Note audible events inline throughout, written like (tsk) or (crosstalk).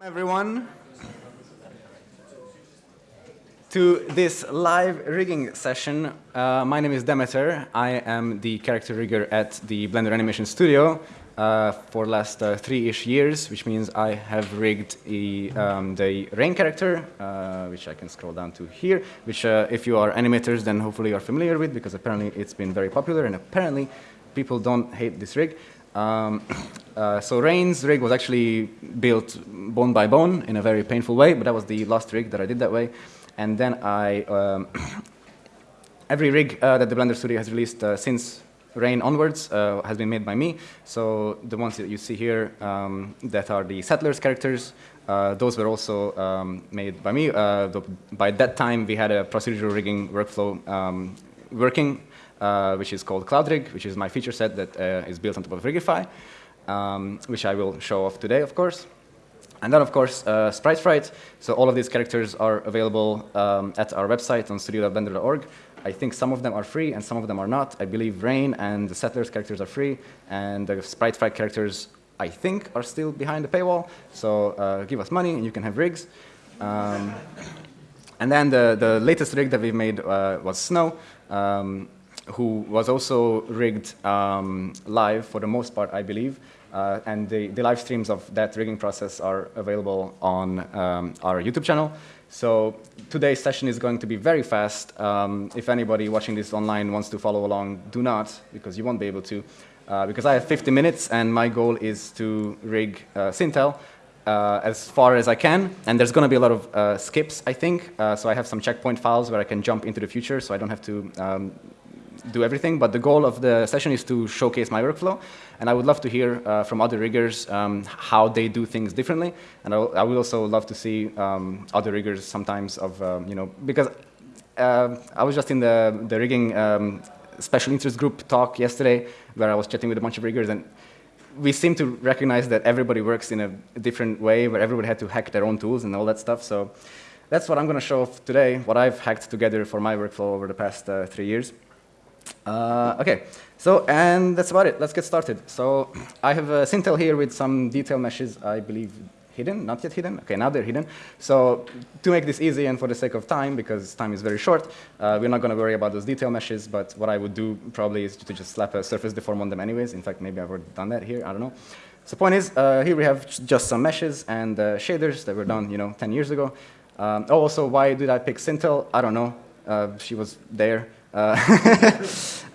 everyone to this live rigging session. Uh, my name is Demeter. I am the character rigger at the Blender Animation Studio uh, for the last uh, three-ish years, which means I have rigged a, um, the Rain character, uh, which I can scroll down to here, which uh, if you are animators, then hopefully you're familiar with, because apparently it's been very popular, and apparently people don't hate this rig. Um, uh, so Rain's rig was actually built bone by bone in a very painful way, but that was the last rig that I did that way. And then I, um, (coughs) every rig uh, that the Blender Studio has released uh, since Rain onwards uh, has been made by me. So the ones that you see here um, that are the Settlers characters, uh, those were also um, made by me. Uh, the, by that time, we had a procedural rigging workflow um, working uh, which is called CloudRig, which is my feature set that uh, is built on top of Rigify, um, which I will show off today, of course. And then, of course, uh, Sprite Fright. So all of these characters are available um, at our website on studio.blender.org. I think some of them are free and some of them are not. I believe Rain and the Settlers characters are free, and the Sprite Fright characters, I think, are still behind the paywall. So uh, give us money and you can have rigs. Um, and then the, the latest rig that we've made uh, was Snow. Um, who was also rigged um, live for the most part, I believe. Uh, and the, the, live streams of that rigging process are available on um, our YouTube channel. So today's session is going to be very fast. Um, if anybody watching this online wants to follow along, do not, because you won't be able to. Uh, because I have 50 minutes, and my goal is to rig uh, Sintel uh, as far as I can. And there's going to be a lot of uh, skips, I think. Uh, so I have some checkpoint files where I can jump into the future, so I don't have to um, do everything, but the goal of the session is to showcase my workflow. And I would love to hear uh, from other riggers um, how they do things differently. And I, I would also love to see um, other riggers sometimes of, um, you know, because uh, I was just in the, the rigging um, special interest group talk yesterday where I was chatting with a bunch of riggers and we seem to recognize that everybody works in a different way where everybody had to hack their own tools and all that stuff. So that's what I'm going to show today, what I've hacked together for my workflow over the past uh, three years. Uh, okay, so, and that's about it. Let's get started. So I have a Sintel here with some detail meshes, I believe, hidden, not yet hidden. Okay, now they're hidden. So to make this easy and for the sake of time, because time is very short, uh, we're not going to worry about those detail meshes, but what I would do probably is to just slap a surface deform on them anyways. In fact, maybe I've already done that here, I don't know. So the point is, uh, here we have just some meshes and uh, shaders that were done, you know, 10 years ago. Um, oh, also, why did I pick Sintel? I don't know. Uh, she was there. Uh,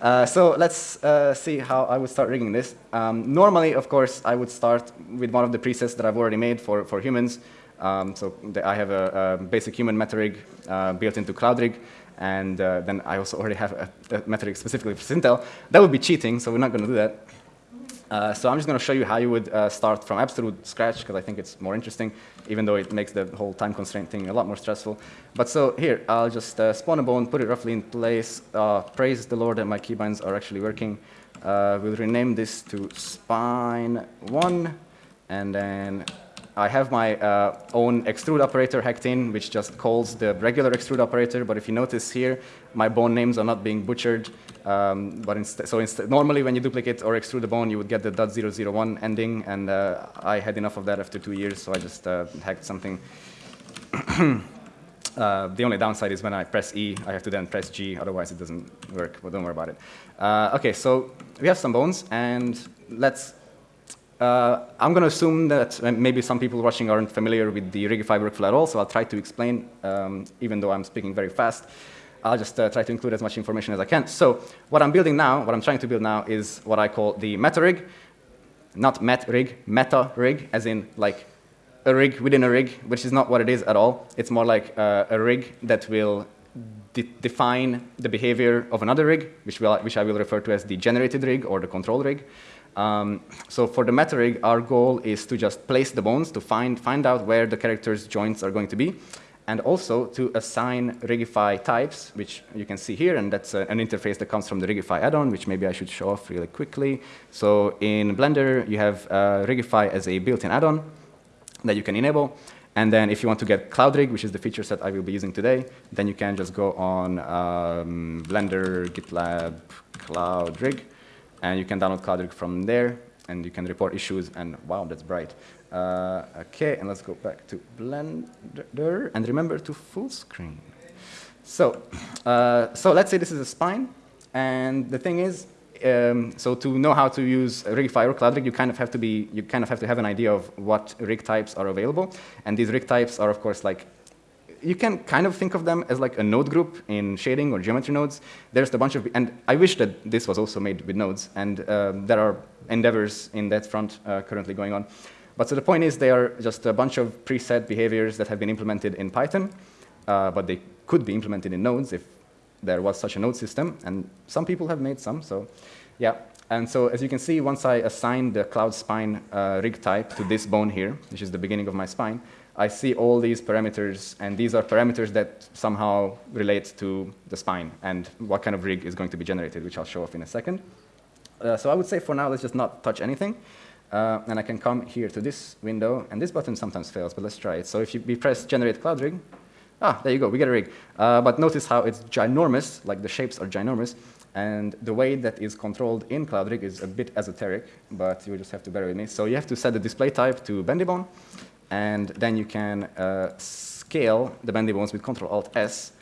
(laughs) uh, so let's uh, see how I would start rigging this. Um, normally, of course, I would start with one of the presets that I've already made for, for humans. Um, so I have a, a, basic human meta rig uh, built into CloudRig, and uh, then I also already have a, a meta rig specifically for Sintel. That would be cheating, so we're not going to do that. Uh, so I'm just going to show you how you would uh, start from absolute scratch, because I think it's more interesting, even though it makes the whole time constraint thing a lot more stressful. But so here, I'll just uh, spawn a bone, put it roughly in place. Uh, praise the Lord that my keybinds are actually working. Uh, we'll rename this to spine 1, and then I have my uh, own extrude operator hacked in, which just calls the regular extrude operator. But if you notice here, my bone names are not being butchered. Um, but instead, so instead, normally when you duplicate or extrude a bone, you would get the .001 ending. And uh, I had enough of that after two years, so I just uh, hacked something. (clears throat) Uh, the only downside is when I press E, I have to then press G, otherwise it doesn't work, but don't worry about it. Uh, okay, so we have some bones, and let's uh, I'm going to assume that maybe some people watching aren't familiar with the Rigify workflow at all, so I'll try to explain, um, even though I'm speaking very fast. I'll just uh, try to include as much information as I can. So what I'm building now, what I'm trying to build now is what I call the meta rig, not met rig, meta rig, as in like a rig within a rig, which is not what it is at all. It's more like uh, a rig that will de define the behavior of another rig, which, will, which I will refer to as the generated rig or the control rig. Um, so for the meta rig, our goal is to just place the bones to find, find out where the character's joints are going to be, and also to assign Rigify types, which you can see here, and that's a, an interface that comes from the Rigify add-on, which maybe I should show off really quickly. So in Blender, you have uh, Rigify as a built-in add-on that you can enable. And then if you want to get CloudRig, which is the feature set I will be using today, then you can just go on um, Blender, GitLab, CloudRig, and you can download CloudRig from there. and you can report issues, and wow, that's bright. Uh, okay, and let's go back to Blender, and remember to full screen. So, uh, so let's say this is a spine, and the thing is, um, so to know how to use Rigify or CloudRig, you kind of have to be, you kind of have to have an idea of what rig types are available, and these rig types are, of course, like you can kind of think of them as like a node group in shading or geometry nodes. There's a bunch of, and I wish that this was also made with nodes, and um, there are endeavors in that front uh, currently going on. But so the point is they are just a bunch of preset behaviors that have been implemented in Python, uh, but they could be implemented in nodes if there was such a node system, and some people have made some, so yeah. And so as you can see, once I assign the cloud spine uh, rig type to this bone here, which is the beginning of my spine, I see all these parameters, and these are parameters that somehow relate to the spine and what kind of rig is going to be generated, which I'll show off in a second. Uh, so I would say for now, let's just not touch anything. Uh, and I can come here to this window, and this button sometimes fails, but let's try it. So if you, we press generate cloud rig, ah, there you go, we get a rig. Uh, but notice how it's ginormous, like the shapes are ginormous, and the way that is controlled in Cloud Rig is a bit esoteric, but you just have to bear with me. So you have to set the display type to Bendibone, and then you can uh, scale the bendy bones with Control Alt S.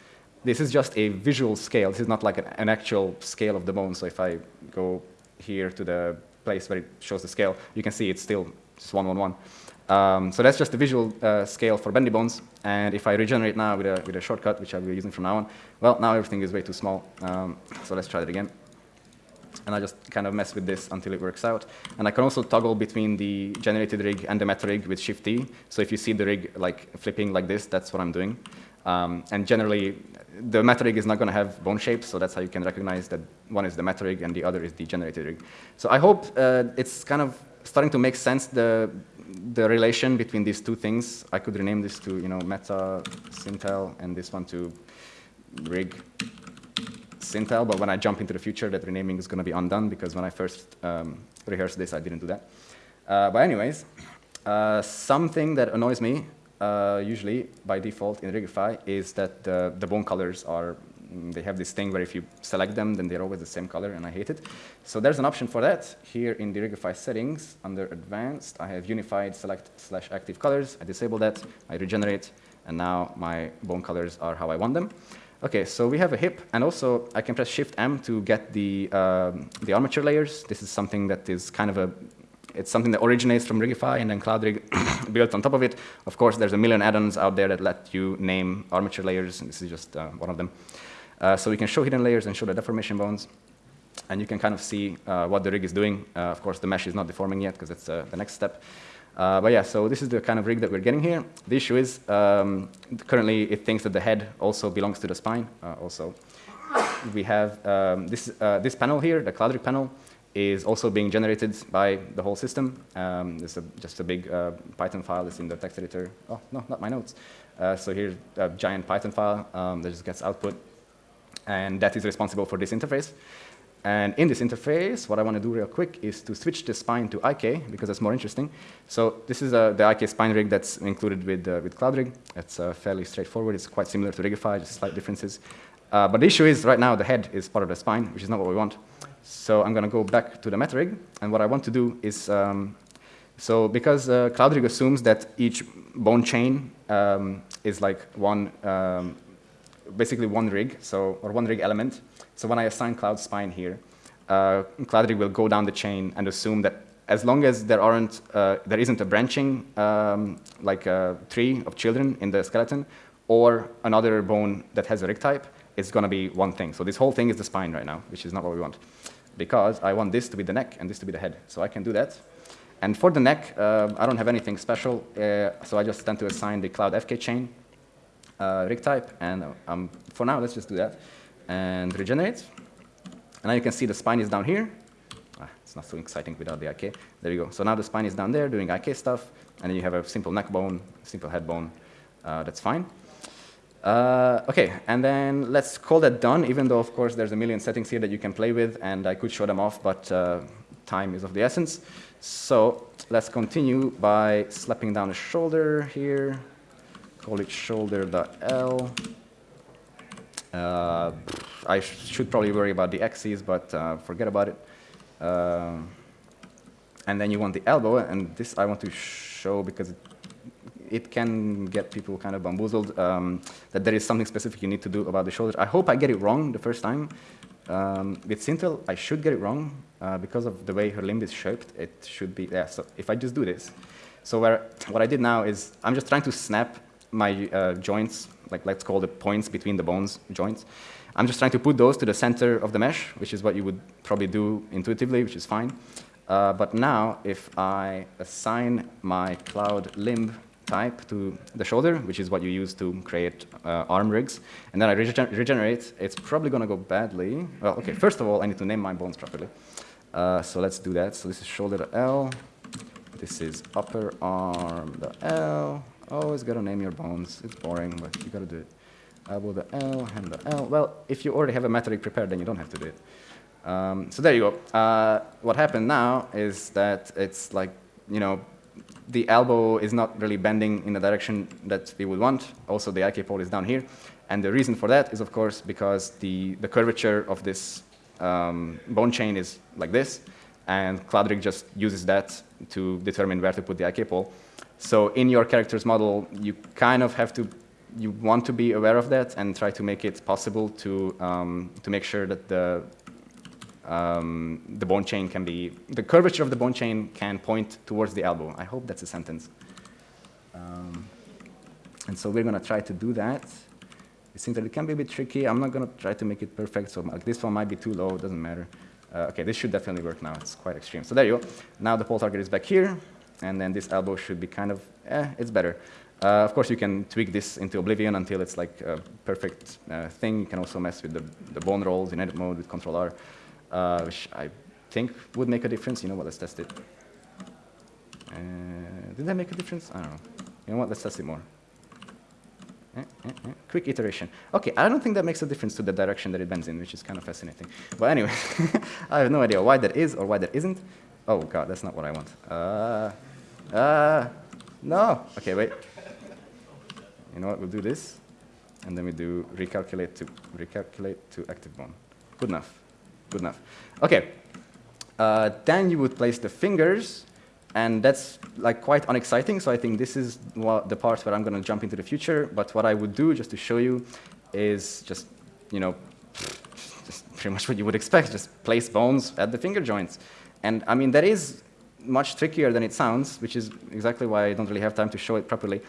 This is just a visual scale. This is not like an, an, actual scale of the bone. So if I go here to the place where it shows the scale, you can see it's still just one one one. Um, so that's just the visual uh, scale for bendy bones. And if I regenerate now with a, with a shortcut, which I'll be using from now on, well, now everything is way too small. Um, so let's try it again and I just kind of mess with this until it works out. And I can also toggle between the generated rig and the meta rig with Shift D. So if you see the rig like flipping like this, that's what I'm doing. Um, and generally, the meta rig is not going to have bone shapes, so that's how you can recognize that one is the meta rig and the other is the generated rig. So I hope uh, it's kind of starting to make sense the the relation between these two things. I could rename this to you know meta Sintel and this one to rig Sintel, but when I jump into the future, that renaming is going to be undone because when I first um, rehearsed this, I didn't do that. Uh, but anyways, uh, something that annoys me, uh, usually by default in Rigify, is that the, the bone colors are, mm, they have this thing where if you select them, then they're always the same color, and I hate it. So there's an option for that. Here in the Rigify settings, under Advanced, I have Unified Select slash Active Colors. I disable that, I regenerate, and now my bone colors are how I want them. Okay, so we have a hip, and also I can press Shift M to get the um, the armature layers. This is something that is kind of a it's something that originates from Rigify and then CloudRig (coughs) built on top of it. Of course, there's a million add-ons out there that let you name armature layers, and this is just uh, one of them. Uh, so we can show hidden layers and show the deformation bones, and you can kind of see uh, what the rig is doing. Uh, of course, the mesh is not deforming yet because it's uh, the next step. Uh, but yeah, so this is the kind of rig that we're getting here. The issue is um, currently it thinks that the head also belongs to the spine. Uh, also, we have um, this uh, this panel here, the CloudRig panel, is also being generated by the whole system. Um, there's a, just a big uh, Python file that's in the text editor. Oh no, not my notes. Uh, so here's a giant Python file um, that just gets output, and that is responsible for this interface. And in this interface, what I want to do real quick is to switch the spine to IK, because that's more interesting. So this is uh, the IK spine rig that's included with, uh, with CloudRig. It's uh, fairly straightforward. It's quite similar to Rigify, just slight differences. Uh, but the issue is right now the head is part of the spine, which is not what we want. So I'm going to go back to the meta rig. And what I want to do is, um, so because uh, CloudRig assumes that each bone chain um, is like one, um, basically one rig, so, or one rig element, so when I assign cloud spine here, uh, CloudRig will go down the chain and assume that as long as there aren't, uh, there isn't a branching um, like a tree of children in the skeleton, or another bone that has a rig type, it's going to be one thing. So this whole thing is the spine right now, which is not what we want, because I want this to be the neck and this to be the head. So I can do that. And for the neck, uh, I don't have anything special, uh, so I just tend to assign the cloud FK chain uh, rig type, and um, for now, let's just do that and regenerate. And now you can see the spine is down here. Ah, it's not so exciting without the IK. There you go. So now the spine is down there doing IK stuff, and then you have a simple neck bone, simple head bone. Uh, that's fine. Uh, okay, and then let's call that done, even though, of course, there's a million settings here that you can play with, and I could show them off, but uh, time is of the essence. So let's continue by slapping down a shoulder here. Call it shoulder.l. Uh, I sh should probably worry about the axes, but uh, forget about it. Uh, and then you want the elbow, and this I want to show because it, it can get people kind of bamboozled, um, that there is something specific you need to do about the shoulder. I hope I get it wrong the first time. Um, with Sintel, I should get it wrong uh, because of the way her limb is shaped. It should be, yeah, so if I just do this. So where, what I did now is I'm just trying to snap my uh, joints, like let's call the points between the bones joints. I'm just trying to put those to the center of the mesh, which is what you would probably do intuitively, which is fine. Uh, but now, if I assign my cloud limb type to the shoulder, which is what you use to create uh, arm rigs, and then I regen regenerate, it's probably going to go badly. Well, OK, first of all, I need to name my bones properly. Uh, so let's do that. So this is shoulder L. This is upper arm L. Always got to name your bones. It's boring, but you got to do it elbow the L, hand the L. Well, if you already have a meta rig prepared, then you don't have to do it. Um, so there you go. Uh, what happened now is that it's like, you know, the elbow is not really bending in the direction that we would want. Also, the IK pole is down here. And the reason for that is, of course, because the, the curvature of this um, bone chain is like this. And CloudRig just uses that to determine where to put the IK pole. So in your character's model, you kind of have to you want to be aware of that and try to make it possible to, um, to make sure that the, um, the bone chain can be, the curvature of the bone chain can point towards the elbow. I hope that's a sentence. Um, and so we're going to try to do that. It seems that it can be a bit tricky. I'm not going to try to make it perfect, so like, this one might be too low, it doesn't matter. Uh, okay, this should definitely work now. It's quite extreme. So there you go. Now the pole target is back here, and then this elbow should be kind of, eh, it's better. Uh, of course, you can tweak this into Oblivion until it's like a perfect uh, thing. You can also mess with the, the bone rolls in edit mode with Control R, uh, which I think would make a difference. You know what, let's test it. Uh, did that make a difference? I don't know. You know what, let's test it more. Eh, eh, eh. Quick iteration. OK, I don't think that makes a difference to the direction that it bends in, which is kind of fascinating. But anyway, (laughs) I have no idea why that is or why that isn't. Oh, God, that's not what I want. Uh, no. OK, wait you know what, we'll do this, and then we do recalculate to recalculate to active bone. Good enough, good enough. Okay, uh, then you would place the fingers, and that's like quite unexciting, so I think this is the part where I'm going to jump into the future, but what I would do, just to show you, is just, you know, just pretty much what you would expect, just place bones at the finger joints. And I mean, that is much trickier than it sounds, which is exactly why I don't really have time to show it properly.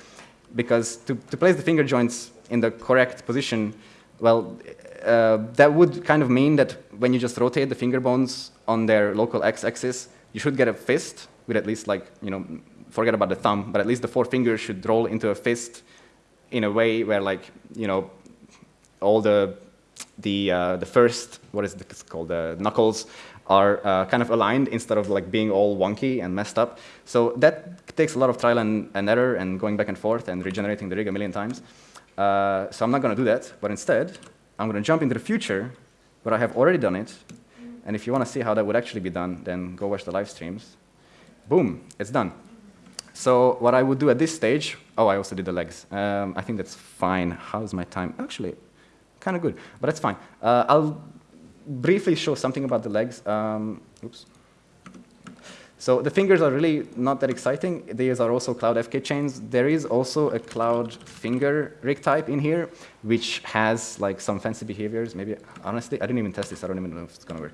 Because to, to place the finger joints in the correct position, well, uh, that would kind of mean that when you just rotate the finger bones on their local x-axis, you should get a fist with at least like, you know, forget about the thumb, but at least the four fingers should roll into a fist in a way where like, you know, all the, the, uh, the first, what is it called, the knuckles are uh, kind of aligned instead of like being all wonky and messed up. So that takes a lot of trial and, and error and going back and forth and regenerating the rig a million times. Uh, so I'm not going to do that, but instead, I'm going to jump into the future where I have already done it. And if you want to see how that would actually be done, then go watch the live streams. Boom, it's done. So what I would do at this stage, oh, I also did the legs. Um, I think that's fine. How's my time? Actually, kind of good, but that's fine. Uh, I'll briefly show something about the legs. Um, oops. So the fingers are really not that exciting. These are also Cloud FK chains. There is also a Cloud finger rig type in here, which has like some fancy behaviors. Maybe, honestly, I didn't even test this. I don't even know if it's going to work.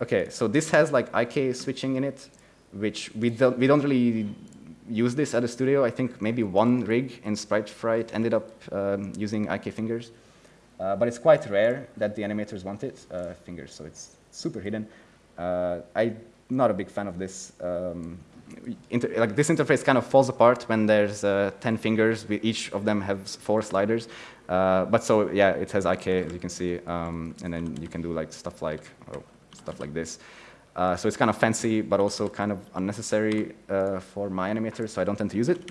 OK, so this has like IK switching in it, which we don't, we don't really use this at the studio. I think maybe one rig in Sprite Fright ended up um, using IK fingers. Uh, but it's quite rare that the animators want it, uh, fingers, so it's super hidden. Uh, I'm not a big fan of this. Um, like this interface kind of falls apart when there's uh, 10 fingers, each of them has four sliders. Uh, but so yeah, it has IK, as you can see, um, and then you can do like stuff like, oh, stuff like this. Uh, so it's kind of fancy, but also kind of unnecessary for my animators, so I don't tend to use it.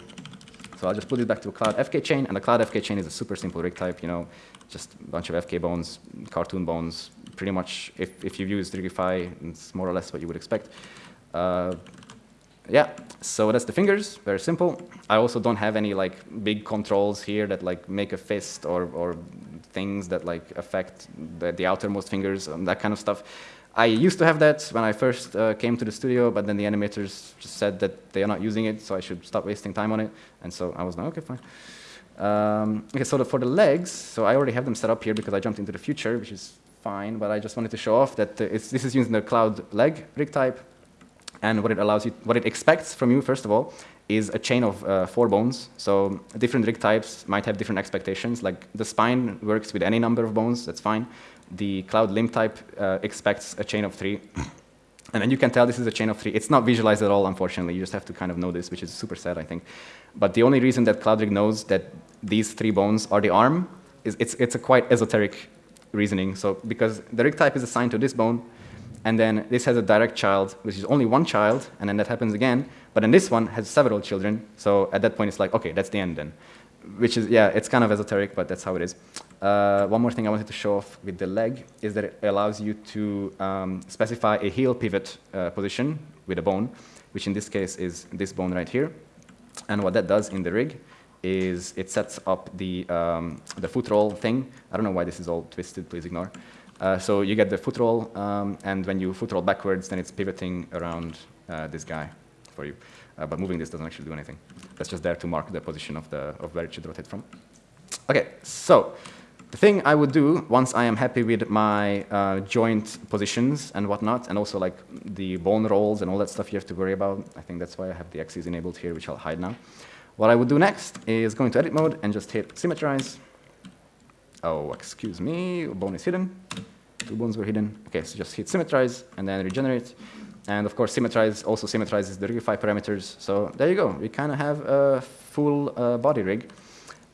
So I'll just put it back to a Cloud FK chain, and the Cloud FK chain is a super simple rig type. You know, just a bunch of FK bones, cartoon bones. Pretty much, if, if you've used Rigify, it's more or less what you would expect. Uh, yeah, so that's the fingers, very simple. I also don't have any like big controls here that like make a fist or, or things that like affect the, the outermost fingers, and that kind of stuff. I used to have that when I first uh, came to the studio, but then the animators just said that they are not using it, so I should stop wasting time on it. And so I was like, okay, fine. Um, okay, so the, for the legs, so I already have them set up here because I jumped into the future, which is fine, but I just wanted to show off that uh, this is using the cloud leg rig type, and what it allows you, what it expects from you, first of all, is a chain of uh, four bones. So different rig types might have different expectations. Like the spine works with any number of bones, that's fine. The cloud limb type uh, expects a chain of three. (clears throat) And then you can tell this is a chain of three. It's not visualized at all, unfortunately. You just have to kind of know this, which is super sad, I think. But the only reason that CloudRig knows that these three bones are the arm is it's, it's a quite esoteric reasoning. So because the rig type is assigned to this bone, and then this has a direct child, which is only one child, and then that happens again. But then this one has several children. So at that point, it's like, OK, that's the end then. Which is, yeah, it's kind of esoteric, but that's how it is. Uh, one more thing I wanted to show off with the leg is that it allows you to um, specify a heel pivot uh, position with a bone, which in this case is this bone right here. And what that does in the rig is it sets up the, um, the foot roll thing. I don't know why this is all twisted, please ignore. Uh, so you get the foot roll, um, and when you foot roll backwards, then it's pivoting around uh, this guy for you. Uh, but moving this doesn't actually do anything. That's just there to mark the position of, the, of where it should rotate from. OK, so the thing I would do once I am happy with my uh, joint positions and whatnot, and also like the bone rolls and all that stuff you have to worry about, I think that's why I have the axes enabled here, which I'll hide now. What I would do next is go into edit mode and just hit symmetrize, Oh, excuse me, bone is hidden. Two bones were hidden. Okay, so just hit symmetrize and then regenerate. And of course, symmetrize also symmetrizes the rigify parameters. So there you go. We kind of have a full uh, body rig.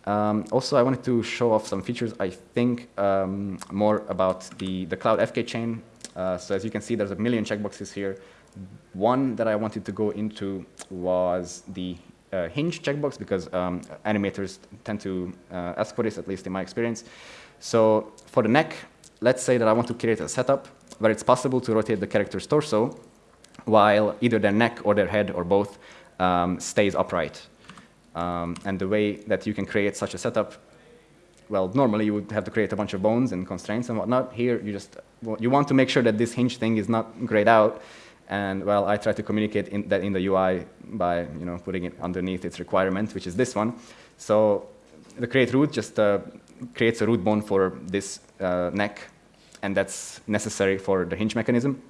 Um, also, I wanted to show off some features, I think, um, more about the, the Cloud FK chain. Uh, so as you can see, there's a million checkboxes here. One that I wanted to go into was the uh, hinge checkbox because um, animators tend to uh, ask for this, at least in my experience. So for the neck, let's say that I want to create a setup where it's possible to rotate the character's torso while either their neck or their head or both um, stays upright. Um, and the way that you can create such a setup, well, normally you would have to create a bunch of bones and constraints and whatnot. Here, you just you want to make sure that this hinge thing is not grayed out, and well, I try to communicate in that in the UI by you know putting it underneath its requirement, which is this one. So the create root just uh, creates a root bone for this uh, neck, and that's necessary for the hinge mechanism.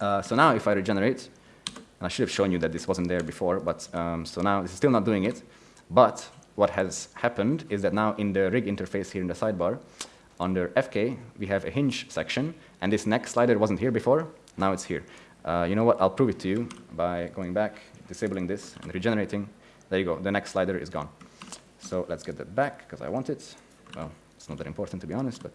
Uh, so now if I regenerate, and I should have shown you that this wasn't there before, but um, so now is still not doing it. But what has happened is that now in the rig interface here in the sidebar, under FK, we have a hinge section, and this next slider wasn't here before, now it's here. Uh, you know what? I'll prove it to you by going back, disabling this, and regenerating. There you go. The next slider is gone. So let's get that back, because I want it. Well, it's not that important, to be honest, but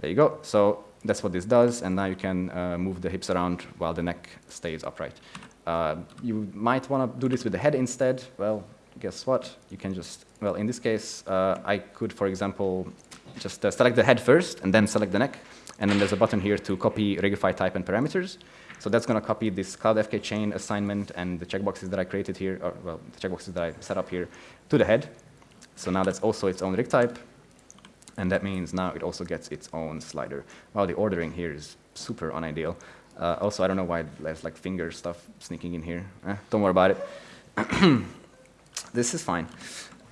there you go. So that's what this does, and now you can uh, move the hips around while the neck stays upright. Uh, you might want to do this with the head instead. Well, guess what? You can just, well, in this case, uh, I could, for example, just uh, select the head first, and then select the neck. And then there's a button here to copy Rigify type and parameters. So that's going to copy this Cloud FK chain assignment and the checkboxes that I created here, or well, the checkboxes that I set up here to the head. So now that's also its own rig type. And that means now it also gets its own slider. Well, the ordering here is super unideal. Uh, also, I don't know why there's like finger stuff sneaking in here. Eh, don't worry about it. (coughs) this is fine.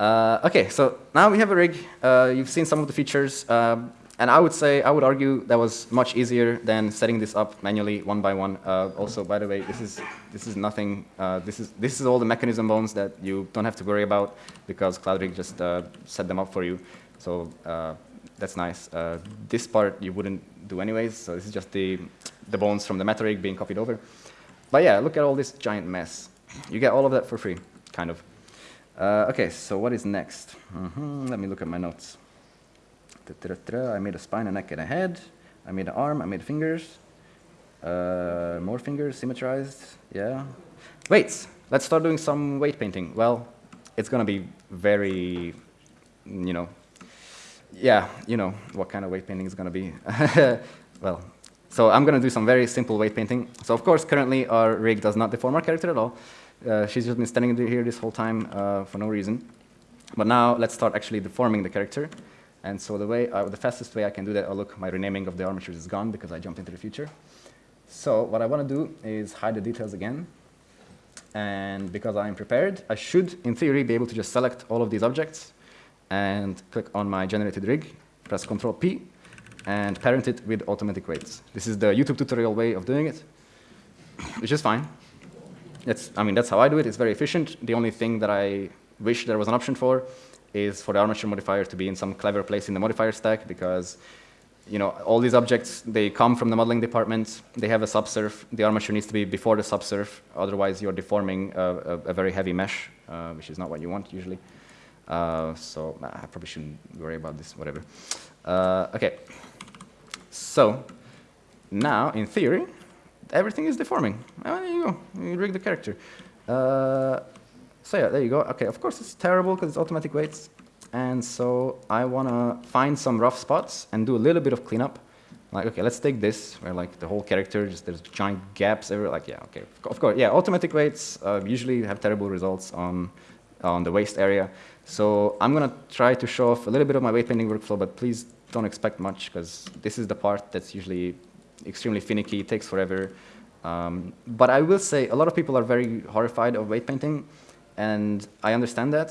Uh, okay, so now we have a rig. Uh, you've seen some of the features. Um, and I would say, I would argue that was much easier than setting this up manually one by one. Uh, also, by the way, this is, this is nothing, uh, this, is, this is all the mechanism bones that you don't have to worry about because CloudRig just uh, set them up for you. So uh, that's nice. Uh, this part you wouldn't do anyways, so this is just the, the bones from the MetaRig being copied over. But yeah, look at all this giant mess. You get all of that for free, kind of. Uh, okay, so what is next? Mm -hmm. Let me look at my notes. I made a spine, a neck, and a head. I made an arm, I made fingers. Uh, more fingers, symmetrized, yeah. Weights, let's start doing some weight painting. Well, it's gonna be very, you know, yeah, you know what kind of weight painting is gonna be. (laughs) well, so I'm gonna do some very simple weight painting. So of course, currently our rig does not deform our character at all. Uh, she's just been standing here this whole time uh, for no reason. But now let's start actually deforming the character. And so the way, uh, the fastest way I can do that, oh look, my renaming of the armatures is gone because I jumped into the future. So what I want to do is hide the details again. And because I'm prepared, I should, in theory, be able to just select all of these objects and click on my generated rig, press Control P, and parent it with automatic weights. This is the YouTube tutorial way of doing it, which is fine. That's, I mean, that's how I do it. It's very efficient. The only thing that I wish there was an option for is for the armature modifier to be in some clever place in the modifier stack because you know, all these objects, they come from the modeling department. They have a subsurf. The armature needs to be before the subsurf. Otherwise, you're deforming a, a, a very heavy mesh, uh, which is not what you want usually. Uh, so I probably shouldn't worry about this, whatever. Uh, OK. So now, in theory, everything is deforming. Oh, there you go. You rig the character. Uh, so yeah, there you go. OK, of course, it's terrible because it's automatic weights. And so I want to find some rough spots and do a little bit of cleanup. Like, okay, let's take this, where like the whole character, just there's giant gaps everywhere. Like, yeah, okay, of course, yeah, automatic weights uh, usually have terrible results on, on the waist area. So I'm going to try to show off a little bit of my weight painting workflow, but please don't expect much, because this is the part that's usually extremely finicky, takes forever. Um, but I will say a lot of people are very horrified of weight painting, and I understand that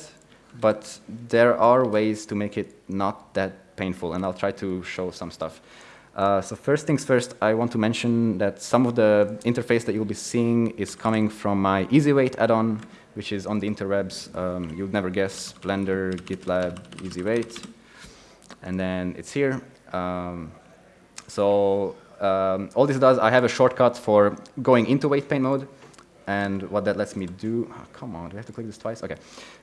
but there are ways to make it not that painful, and I'll try to show some stuff. Uh, so first things first, I want to mention that some of the interface that you'll be seeing is coming from my EasyWeight add-on, which is on the interwebs. Um, you'd never guess, Blender, GitLab, EasyWeight. And then it's here. Um, so um, all this does, I have a shortcut for going into weight paint mode. And what that lets me do, oh, come on, do I have to click this twice? Okay.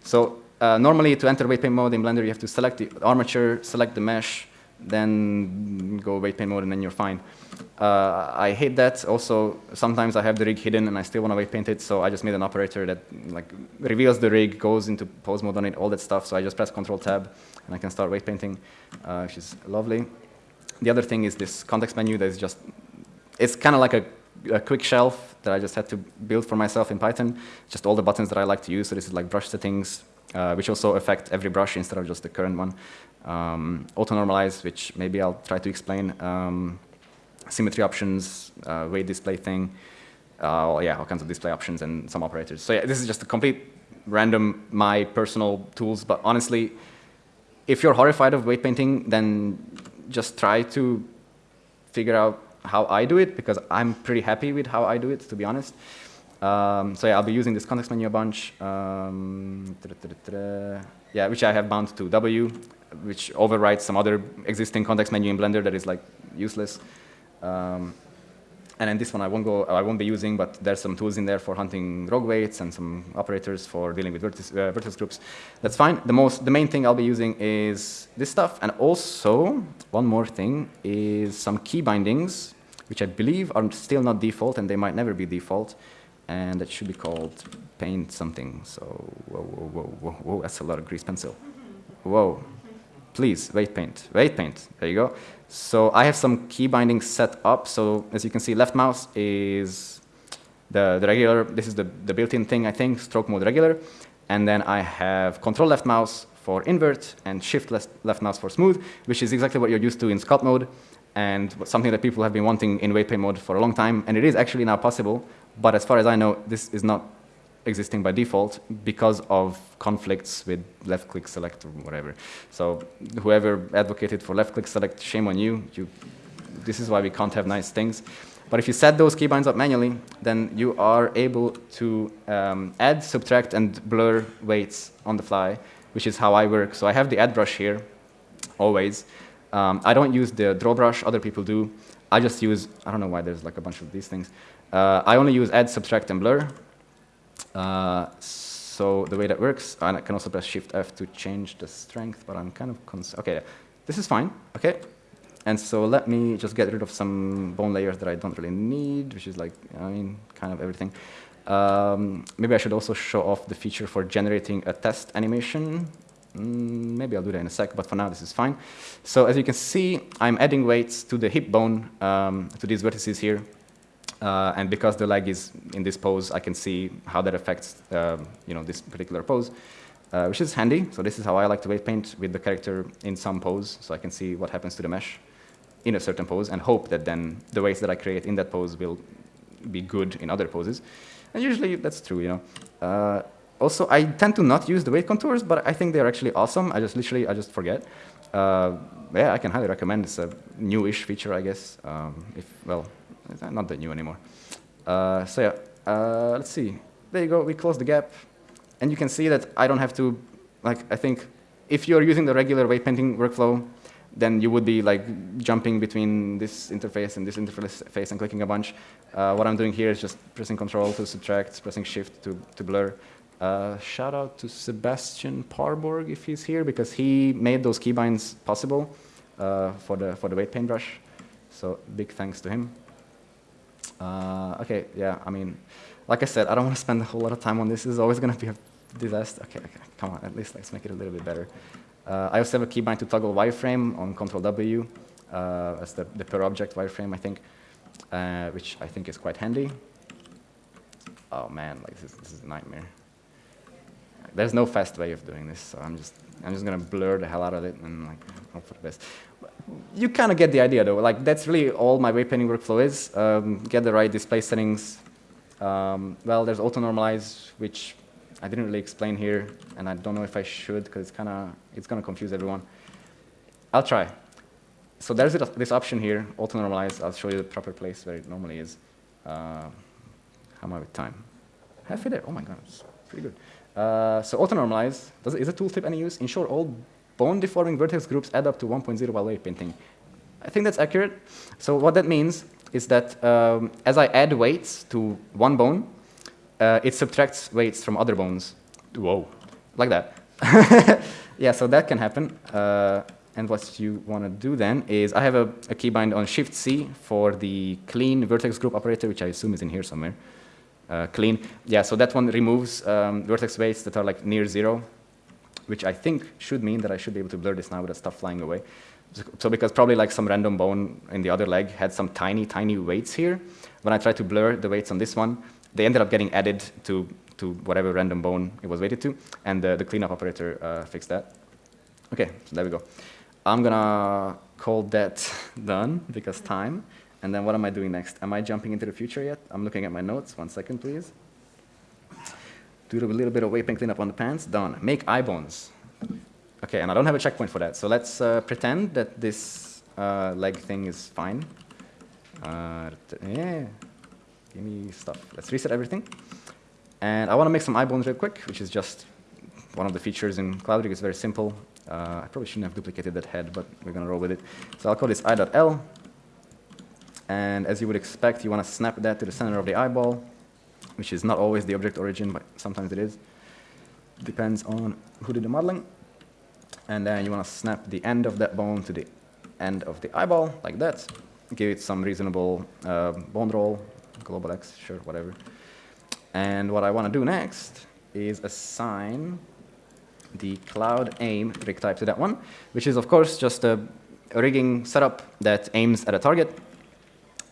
So uh, normally, to enter weight paint mode in Blender, you have to select the armature, select the mesh, then go weight paint mode, and then you're fine. Uh, I hate that. Also, sometimes I have the rig hidden, and I still want to weight paint it, so I just made an operator that like reveals the rig, goes into pose mode on it, all that stuff. So I just press Control Tab, and I can start weight painting, uh, which is lovely. The other thing is this context menu that is just, it's kind of like a, a quick shelf that I just had to build for myself in Python. Just all the buttons that I like to use. So this is like brush settings, uh, which also affect every brush instead of just the current one. Um, auto-normalize, which maybe I'll try to explain. Um, symmetry options, uh, weight display thing. Uh, yeah, all kinds of display options and some operators. So yeah, this is just a complete random, my personal tools. But honestly, if you're horrified of weight painting, then just try to figure out how I do it, because I'm pretty happy with how I do it, to be honest. Um, so yeah, I'll be using this context menu a bunch. Um, yeah, which I have bound to W, which overrides some other existing context menu in Blender that is like useless. Um, and then this one I won't go, I won't be using, but there's some tools in there for hunting rogue weights and some operators for dealing with vertex, uh, vertex groups. That's fine. The most, the main thing I'll be using is this stuff, and also one more thing is some key bindings, which I believe are still not default, and they might never be default and it should be called paint something. So whoa, whoa, whoa, whoa, whoa, that's a lot of grease pencil. Whoa, please, weight paint, weight paint, there you go. So I have some key bindings set up. So as you can see, left mouse is the, the regular, this is the, the built-in thing, I think, stroke mode regular. And then I have control left mouse for invert and shift left, left mouse for smooth, which is exactly what you're used to in sculpt mode and something that people have been wanting in weight paint mode for a long time. And it is actually now possible but as far as I know, this is not existing by default because of conflicts with left click select or whatever. So whoever advocated for left click select, shame on you. you. This is why we can't have nice things. But if you set those keybinds up manually, then you are able to um, add, subtract, and blur weights on the fly, which is how I work. So I have the add brush here, always. Um, I don't use the draw brush, other people do. I just use, I don't know why there's like a bunch of these things. Uh, I only use add, subtract, and blur. Uh, so the way that works, and I can also press Shift F to change the strength, but I'm kind of okay. This is fine. Okay, and so let me just get rid of some bone layers that I don't really need, which is like I mean kind of everything. Um, maybe I should also show off the feature for generating a test animation. Mm, maybe I'll do that in a sec, but for now this is fine. So as you can see, I'm adding weights to the hip bone, um, to these vertices here. Uh, and because the leg is in this pose, I can see how that affects uh, you know, this particular pose, uh, which is handy. So this is how I like to weight paint with the character in some pose, so I can see what happens to the mesh. in a certain pose and hope that then the weights that I create in that pose will be good in other poses. And usually that's true, you know. Also, I tend to not use the weight contours, but I think they're actually awesome. I just literally, I just forget. Uh, yeah, I can highly recommend. It's a newish feature, I guess. Um, if well, not that new anymore. Uh, so yeah, uh, let's see. There you go. We close the gap, and you can see that I don't have to. Like, I think if you're using the regular weight painting workflow, then you would be like jumping between this interface and this interface and clicking a bunch. Uh, what I'm doing here is just pressing Control to subtract, pressing Shift to, to blur. Uh, shout out to Sebastian Parborg if he's here, because he made those keybinds possible uh, for, the, for the weight paintbrush. So big thanks to him. Uh, okay, yeah, I mean, like I said, I don't want to spend a whole lot of time on this. This is always going to be a disaster. Okay, okay, come on, at least let's make it a little bit better. Uh, I also have a keybind to toggle wireframe on Control W uh, as the, the per object wireframe, I think, uh, which I think is quite handy. Oh man, like this, this is a nightmare. There's no fast way of doing this, so I'm just I'm just gonna blur the hell out of it and like hope for the best. You kind of get the idea though. Like that's really all my painting workflow is. Um, get the right display settings. Um, well, there's auto normalize, which I didn't really explain here, and I don't know if I should because it's kind of it's gonna confuse everyone. I'll try. So there's this option here, auto normalize. I'll show you the proper place where it normally is. Uh, how am I with time? Halfway there. Oh my god, it's pretty good. Uh, so auto normalize does, is a tooltip any use? Ensure all bone deforming vertex groups add up to 1.0 while weight painting. I think that's accurate. So what that means is that um, as I add weights to one bone, uh, it subtracts weights from other bones. Whoa, like that. (laughs) yeah, so that can happen. Uh, and what you want to do then is I have a, a keybind on Shift C for the clean vertex group operator, which I assume is in here somewhere. Uh, clean. Yeah, so that one removes um, vertex weights that are like near zero, which I think should mean that I should be able to blur this now with stuff flying away. So because probably like some random bone in the other leg had some tiny, tiny weights here. When I try to blur the weights on this one, they ended up getting added to, to whatever random bone it was weighted to, and the, the cleanup operator uh, fixed that. Okay, so there we go. I'm gonna call that (laughs) done because time. And then what am I doing next? Am I jumping into the future yet? I'm looking at my notes. One second, please. Do a little bit of paint cleanup on the pants. Done. Make eye bones. Okay, and I don't have a checkpoint for that. So let's uh, pretend that this uh, leg thing is fine. Uh, yeah, give me stuff. Let's reset everything. And I want to make some eye bones real quick, which is just one of the features in CloudRig. It's very simple. Uh, I probably shouldn't have duplicated that head, but we're going to roll with it. So I'll call this eye.l. And as you would expect, you want to snap that to the center of the eyeball, which is not always the object origin, but sometimes it is. Depends on who did the modeling. And then you want to snap the end of that bone to the end of the eyeball, like that. Give it some reasonable uh, bone roll, global X, sure, whatever. And what I want to do next is assign the cloud aim rig type to that one, which is, of course, just a, a rigging setup that aims at a target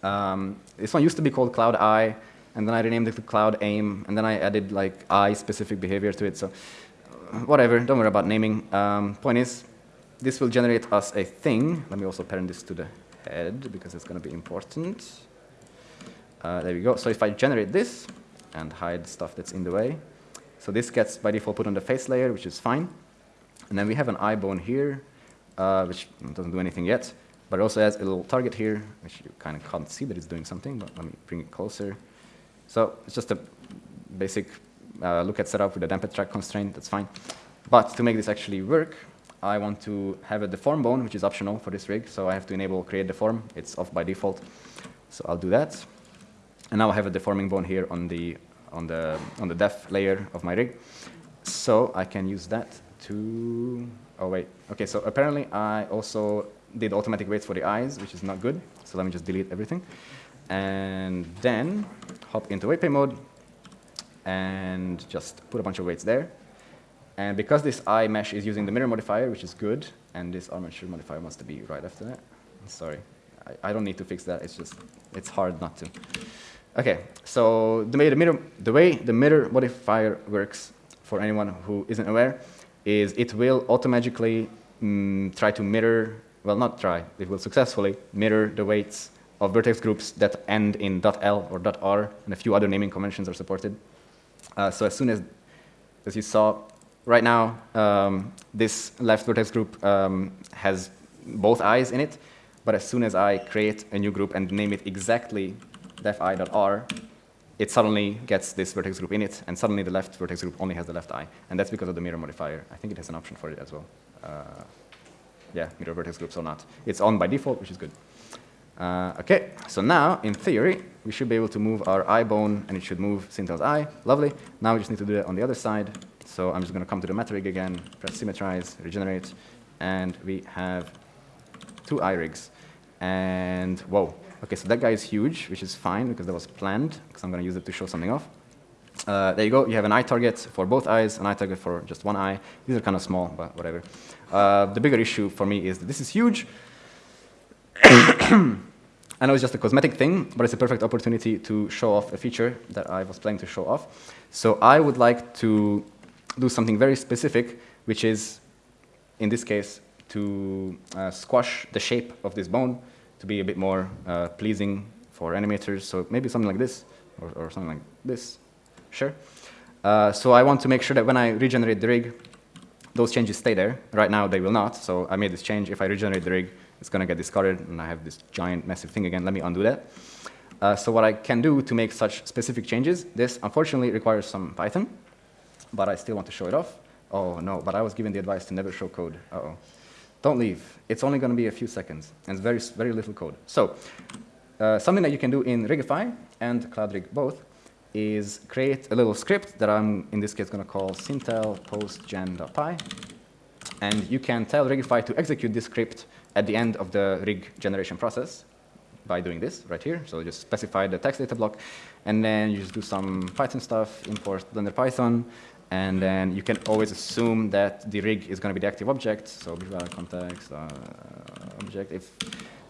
um, this one used to be called Cloud Eye, and then I renamed it to Cloud Aim, and then I added like eye-specific behavior to it. So uh, whatever, don't worry about naming. Um, point is, this will generate us a thing. Let me also parent this to the head because it's going to be important. Uh, there we go. So if I generate this and hide stuff that's in the way, so this gets by default put on the face layer, which is fine. And then we have an eye bone here, uh, which doesn't do anything yet but it also has a little target here, which you kind of can't see that it's doing something, but let me bring it closer. So it's just a basic uh, look at setup with a damped track constraint, that's fine. But to make this actually work, I want to have a deform bone, which is optional for this rig, so I have to enable create deform. It's off by default, so I'll do that. And now I have a deforming bone here on the, on the, on the def layer of my rig. So I can use that to, oh wait, okay, so apparently I also did automatic weights for the eyes, which is not good. So let me just delete everything. And then hop into weight pay mode and just put a bunch of weights there. And because this eye mesh is using the mirror modifier, which is good, and this armature modifier wants to be right after that. Sorry, I, I don't need to fix that. It's just, it's hard not to. Okay, so the way the mirror, the way the mirror modifier works for anyone who isn't aware is it will automatically mm, try to mirror well, not try, it will successfully mirror the weights of vertex groups that end in .l or .r, and a few other naming conventions are supported. Uh, so as soon as, as you saw, right now, um, this left vertex group um, has both eyes in it, but as soon as I create a new group and name it exactly defi.r, it suddenly gets this vertex group in it, and suddenly the left vertex group only has the left eye. And that's because of the mirror modifier. I think it has an option for it as well. Uh, yeah, mirror vertex groups or not. It's on by default, which is good. Uh, okay, so now, in theory, we should be able to move our eye bone, and it should move Sintel's eye. Lovely. Now we just need to do it on the other side. So I'm just going to come to the meta rig again, press symmetrize, regenerate, and we have two eye rigs. And whoa, okay, so that guy is huge, which is fine because that was planned, because I'm going to use it to show something off. Uh, there you go. You have an eye target for both eyes, an eye target for just one eye. These are kind of small, but whatever. Uh, the bigger issue for me is that this is huge. (coughs) I know it's just a cosmetic thing, but it's a perfect opportunity to show off a feature that I was planning to show off. So I would like to do something very specific, which is, in this case, to uh, squash the shape of this bone to be a bit more uh, pleasing for animators. So maybe something like this, or, or something like this. Sure. Uh, so I want to make sure that when I regenerate the rig, those changes stay there. Right now, they will not. So I made this change. If I regenerate the rig, it's going to get discarded, and I have this giant, massive thing again. Let me undo that. Uh, so what I can do to make such specific changes, this unfortunately requires some Python, but I still want to show it off. Oh, no, but I was given the advice to never show code. Uh-oh. Don't leave. It's only going to be a few seconds, and it's very, very little code. So uh, something that you can do in Rigify and CloudRig both is create a little script that I'm, in this case, going to call sintel postgen.py. And you can tell Rigify to execute this script at the end of the rig generation process by doing this right here. So just specify the text data block, and then you just do some Python stuff, import Blender Python, and then you can always assume that the rig is going to be the active object. So visual context uh, object. If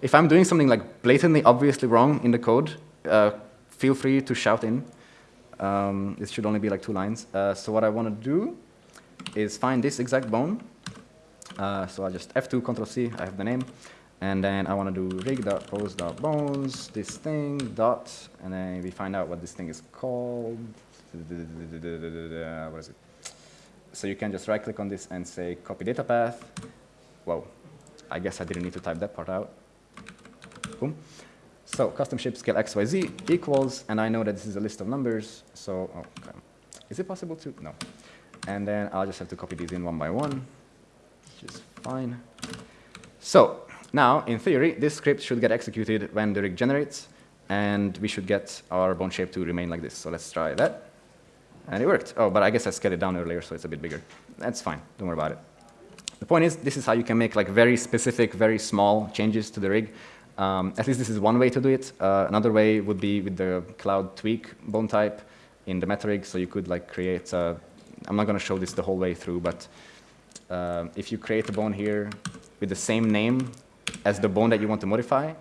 if I'm doing something like blatantly obviously wrong in the code, uh, feel free to shout in. Um, it should only be like two lines. Uh, so what I want to do is find this exact bone. Uh, so I just F2, Control C, I have the name. And then I want to do rig.pose.bones, this thing, dot, and then we find out what this thing is called. What is it? So you can just right click on this and say copy data path. Whoa, I guess I didn't need to type that part out. Boom. So custom shape scale XYZ equals, and I know that this is a list of numbers, so, okay. is it possible to? No. And then I'll just have to copy these in one by one, which is fine. So now, in theory, this script should get executed when the rig generates, and we should get our bone shape to remain like this. So let's try that. And it worked. Oh, but I guess I scaled it down earlier, so it's a bit bigger. That's fine. Don't worry about it. The point is, this is how you can make like very specific, very small changes to the rig um, at least this is one way to do it. Uh, another way would be with the cloud tweak bone type in the metarig. So you could like create, uh, I'm not going to show this the whole way through, but uh, if you create a bone here with the same name as the bone that you want to modify,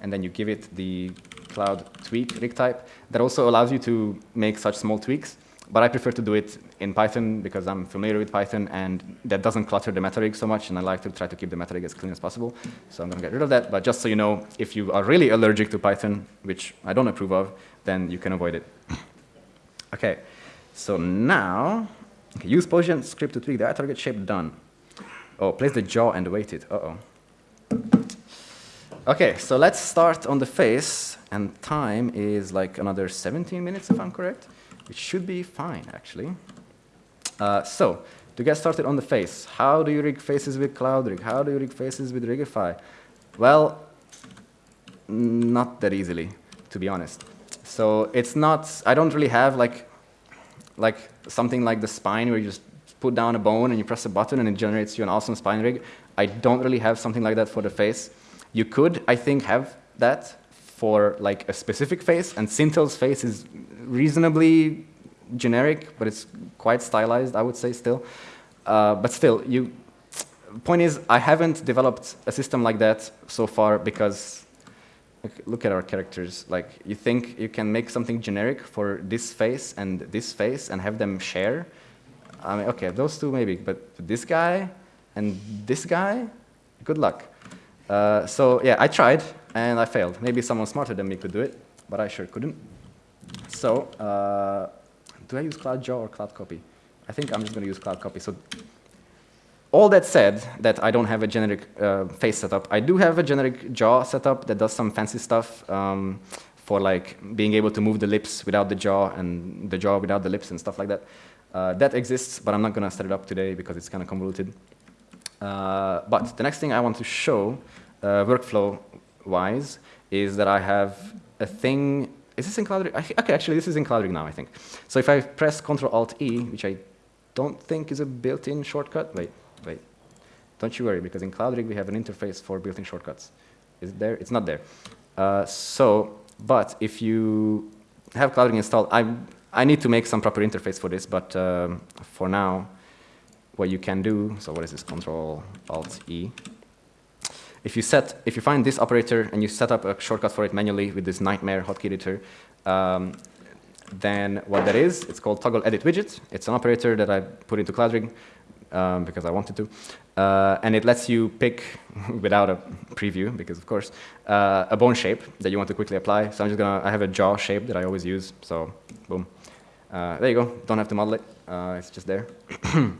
and then you give it the cloud tweak rig type, that also allows you to make such small tweaks. But I prefer to do it in Python because I'm familiar with Python and that doesn't clutter the meta rig so much and I like to try to keep the meta rig as clean as possible. So I'm going to get rid of that. But just so you know, if you are really allergic to Python, which I don't approve of, then you can avoid it. (laughs) okay, so now, okay, use Postgen script to tweak the target shape, done. Oh, place the jaw and weight it, uh-oh. Okay, so let's start on the face, and time is like another 17 minutes if I'm correct which should be fine, actually. Uh, so, to get started on the face, how do you rig faces with CloudRig? How do you rig faces with Rigify? Well, not that easily, to be honest. So it's not, I don't really have like, like something like the spine where you just put down a bone and you press a button and it generates you an awesome spine rig. I don't really have something like that for the face. You could, I think, have that for like a specific face, and Sintel's face is reasonably generic, but it's quite stylized, I would say still. Uh, but still, you. Point is, I haven't developed a system like that so far because look at our characters. Like, you think you can make something generic for this face and this face and have them share? I mean, okay, those two maybe, but this guy and this guy, good luck. Uh, so yeah, I tried and I failed. Maybe someone smarter than me could do it, but I sure couldn't. So uh, do I use CloudJaw or Cloud Copy? I think I'm just going to use Cloud Copy. So all that said, that I don't have a generic uh, face setup, I do have a generic jaw setup that does some fancy stuff um, for like being able to move the lips without the jaw and the jaw without the lips and stuff like that. Uh, that exists, but I'm not going to set it up today because it's kind of convoluted. Uh, but the next thing I want to show, uh, workflow-wise, is that I have a thing. Is this in CloudRig? Okay, actually, this is in CloudRig now, I think. So if I press Control-Alt-E, which I don't think is a built-in shortcut. Wait, wait. Don't you worry, because in CloudRig we have an interface for built-in shortcuts. Is it there? It's not there. Uh, so, but if you have CloudRig installed, I, I need to make some proper interface for this, but um, for now, what you can do, so what is this, Control Alt E. If you set, if you find this operator and you set up a shortcut for it manually with this nightmare hotkey editor, um, then what that is, it's called toggle edit widget. It's an operator that I put into CloudRig um, because I wanted to. Uh, and it lets you pick, (laughs) without a preview, because of course, uh, a bone shape that you want to quickly apply. So I'm just gonna, I have a jaw shape that I always use, so boom. Uh, there you go, don't have to model it, uh, it's just there. (coughs)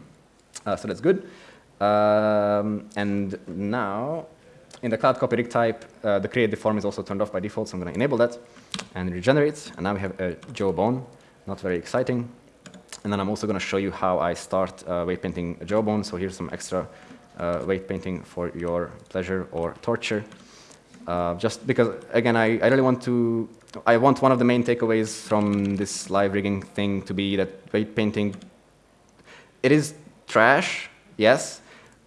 Uh, so that's good. Um, and now, in the cloud copy rig type, uh, the create deform is also turned off by default, so I'm going to enable that and regenerate. And now we have a jaw bone, not very exciting. And then I'm also going to show you how I start uh, weight painting a jawbone. So here's some extra uh, weight painting for your pleasure or torture. Uh, just because, again, I, I really want to, I want one of the main takeaways from this live rigging thing to be that weight painting, it is trash, yes,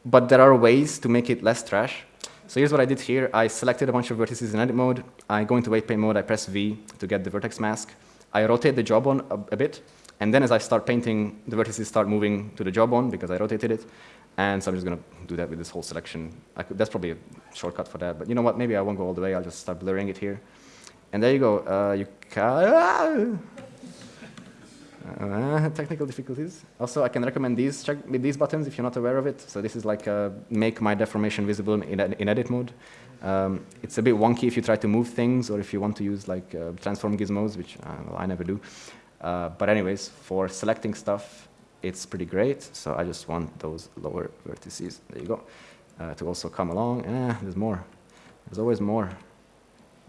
but there are ways to make it less trash. So here's what I did here. I selected a bunch of vertices in edit mode. I go into weight paint mode. I press V to get the vertex mask. I rotate the jawbone a, a bit. And then as I start painting, the vertices start moving to the jawbone because I rotated it. And so I'm just going to do that with this whole selection. Could, that's probably a shortcut for that. But you know what? Maybe I won't go all the way. I'll just start blurring it here. And there you go. Uh, you uh, (laughs) technical difficulties. Also, I can recommend these check these buttons if you're not aware of it. So this is like a make my deformation visible in, in edit mode. Um, it's a bit wonky if you try to move things or if you want to use like uh, transform gizmos, which uh, well, I never do. Uh, but anyways, for selecting stuff, it's pretty great. So I just want those lower vertices. There you go. Uh, to also come along. Eh, there's more. There's always more.